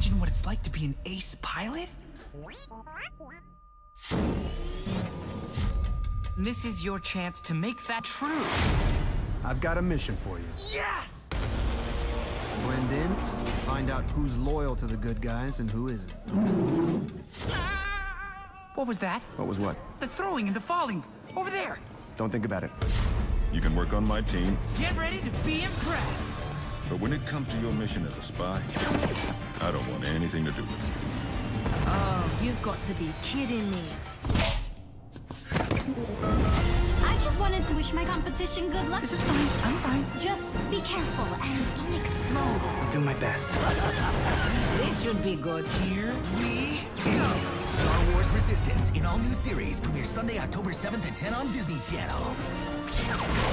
imagine what it's like to be an ace pilot? This is your chance to make that true. I've got a mission for you. Yes! Blend in, find out who's loyal to the good guys and who isn't. What was that? What was what? The throwing and the falling. Over there. Don't think about it. You can work on my team, Get ready to be impressed. but when it comes to your mission as a spy, I don't want anything to do with it. Oh, you've got to be kidding me. I just wanted to wish my competition good luck. This is fine. I'm fine. Just be careful and don't explode. I'll do my best. This should be good. Here we go. Star Wars Resistance in all new series premieres Sunday, October 7th at 10 on Disney Channel. Yes!